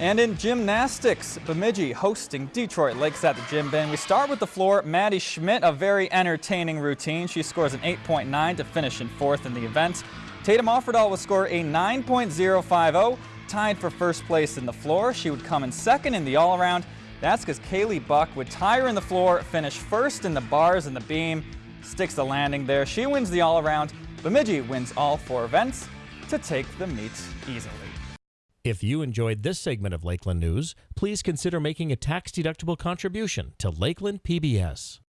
And in gymnastics, Bemidji hosting Detroit Lakes at the gym bin. We start with the floor. Maddie Schmidt, a very entertaining routine. She scores an 8.9 to finish in fourth in the event. Tatum Offerdahl will score a 9.050, tied for first place in the floor. She would come in second in the all-around. That's because Kaylee Buck would tie her in the floor, finish first in the bars and the beam, sticks the landing there. She wins the all-around. Bemidji wins all four events to take the meet easily. If you enjoyed this segment of Lakeland News, please consider making a tax-deductible contribution to Lakeland PBS.